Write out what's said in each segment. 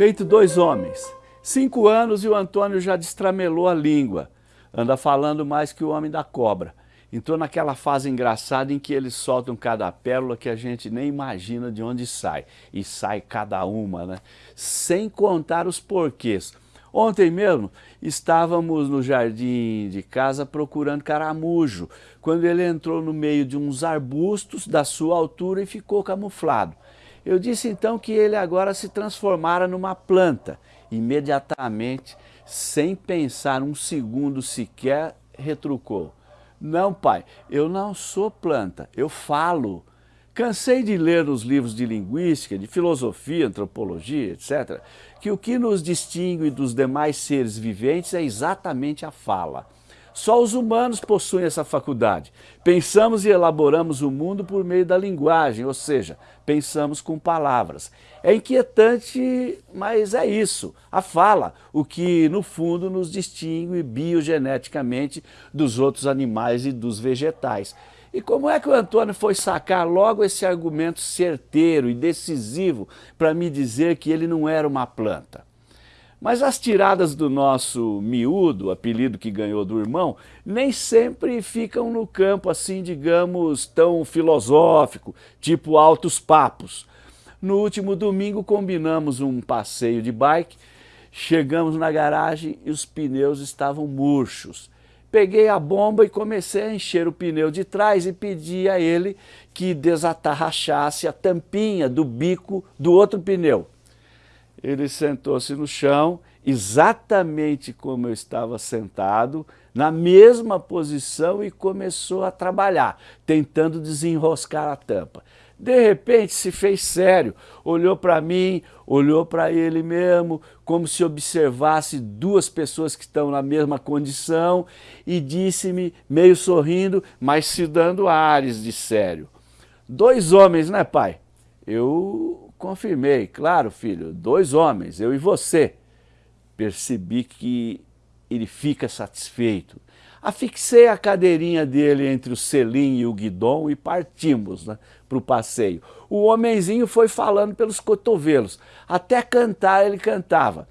Feito dois homens, cinco anos e o Antônio já destramelou a língua, anda falando mais que o homem da cobra. Entrou naquela fase engraçada em que eles soltam cada pérola que a gente nem imagina de onde sai. E sai cada uma, né? Sem contar os porquês. Ontem mesmo estávamos no jardim de casa procurando caramujo, quando ele entrou no meio de uns arbustos da sua altura e ficou camuflado. Eu disse então que ele agora se transformara numa planta. Imediatamente, sem pensar um segundo sequer, retrucou. Não, pai, eu não sou planta, eu falo. Cansei de ler nos livros de linguística, de filosofia, antropologia, etc., que o que nos distingue dos demais seres viventes é exatamente a fala. Só os humanos possuem essa faculdade. Pensamos e elaboramos o mundo por meio da linguagem, ou seja, pensamos com palavras. É inquietante, mas é isso, a fala, o que no fundo nos distingue biogeneticamente dos outros animais e dos vegetais. E como é que o Antônio foi sacar logo esse argumento certeiro e decisivo para me dizer que ele não era uma planta? Mas as tiradas do nosso miúdo, apelido que ganhou do irmão, nem sempre ficam no campo assim, digamos, tão filosófico, tipo altos papos. No último domingo combinamos um passeio de bike, chegamos na garagem e os pneus estavam murchos. Peguei a bomba e comecei a encher o pneu de trás e pedi a ele que desatarrachasse a tampinha do bico do outro pneu ele sentou-se no chão, exatamente como eu estava sentado, na mesma posição e começou a trabalhar, tentando desenroscar a tampa. De repente se fez sério, olhou para mim, olhou para ele mesmo, como se observasse duas pessoas que estão na mesma condição e disse-me, meio sorrindo, mas se dando ares de sério. Dois homens, né pai? Eu Confirmei, claro filho, dois homens, eu e você. Percebi que ele fica satisfeito. Afixei a cadeirinha dele entre o selim e o guidão e partimos né, para o passeio. O homenzinho foi falando pelos cotovelos, até cantar ele cantava.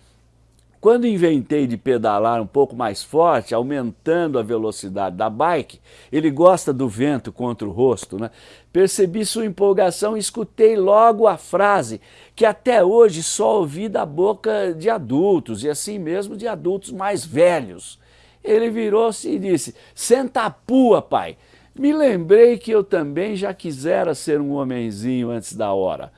Quando inventei de pedalar um pouco mais forte, aumentando a velocidade da bike, ele gosta do vento contra o rosto, né? percebi sua empolgação e escutei logo a frase que até hoje só ouvi da boca de adultos, e assim mesmo de adultos mais velhos. Ele virou-se e disse, senta a pua, pai. Me lembrei que eu também já quisera ser um homenzinho antes da hora.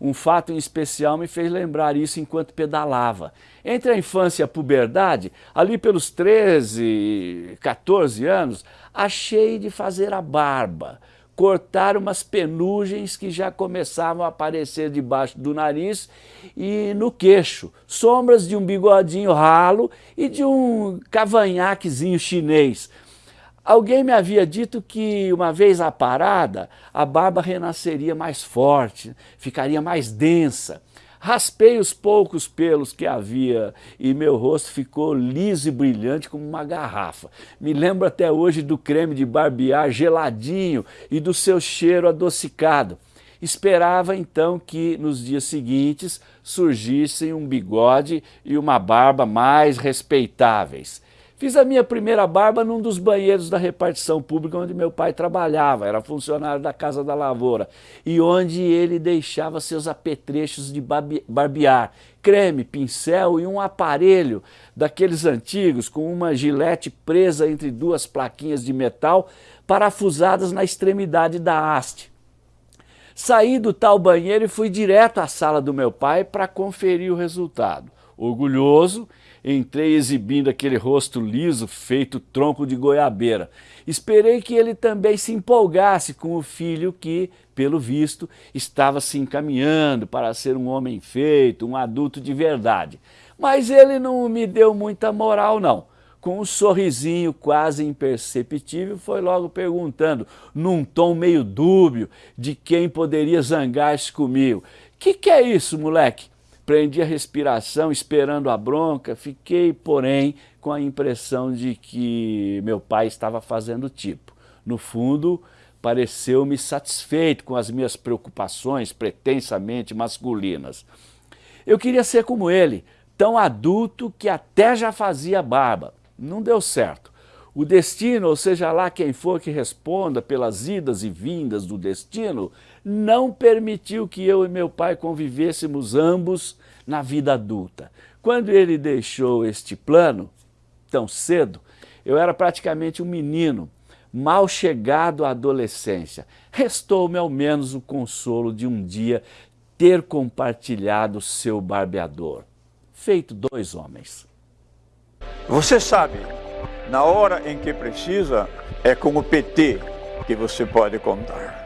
Um fato em especial me fez lembrar isso enquanto pedalava. Entre a infância e a puberdade, ali pelos 13, 14 anos, achei de fazer a barba, cortar umas penugens que já começavam a aparecer debaixo do nariz e no queixo, sombras de um bigodinho ralo e de um cavanhaquezinho chinês, Alguém me havia dito que, uma vez aparada, a barba renasceria mais forte, ficaria mais densa. Raspei os poucos pelos que havia e meu rosto ficou liso e brilhante como uma garrafa. Me lembro até hoje do creme de barbear geladinho e do seu cheiro adocicado. Esperava então que nos dias seguintes surgissem um bigode e uma barba mais respeitáveis. Fiz a minha primeira barba num dos banheiros da repartição pública onde meu pai trabalhava, era funcionário da Casa da Lavoura, e onde ele deixava seus apetrechos de barbear, creme, pincel e um aparelho daqueles antigos com uma gilete presa entre duas plaquinhas de metal parafusadas na extremidade da haste. Saí do tal banheiro e fui direto à sala do meu pai para conferir o resultado. Orgulhoso, entrei exibindo aquele rosto liso feito tronco de goiabeira. Esperei que ele também se empolgasse com o filho que, pelo visto, estava se encaminhando para ser um homem feito, um adulto de verdade. Mas ele não me deu muita moral não. Com um sorrisinho quase imperceptível, foi logo perguntando, num tom meio dúbio, de quem poderia zangar-se comigo. Que que é isso, moleque? Prendi a respiração esperando a bronca, fiquei, porém, com a impressão de que meu pai estava fazendo tipo. No fundo, pareceu-me satisfeito com as minhas preocupações pretensamente masculinas. Eu queria ser como ele, tão adulto que até já fazia barba. Não deu certo. O destino, ou seja lá quem for que responda pelas idas e vindas do destino, não permitiu que eu e meu pai convivêssemos ambos na vida adulta. Quando ele deixou este plano, tão cedo, eu era praticamente um menino, mal chegado à adolescência. Restou-me ao menos o consolo de um dia ter compartilhado seu barbeador. Feito dois homens. Você sabe, na hora em que precisa, é com o PT que você pode contar.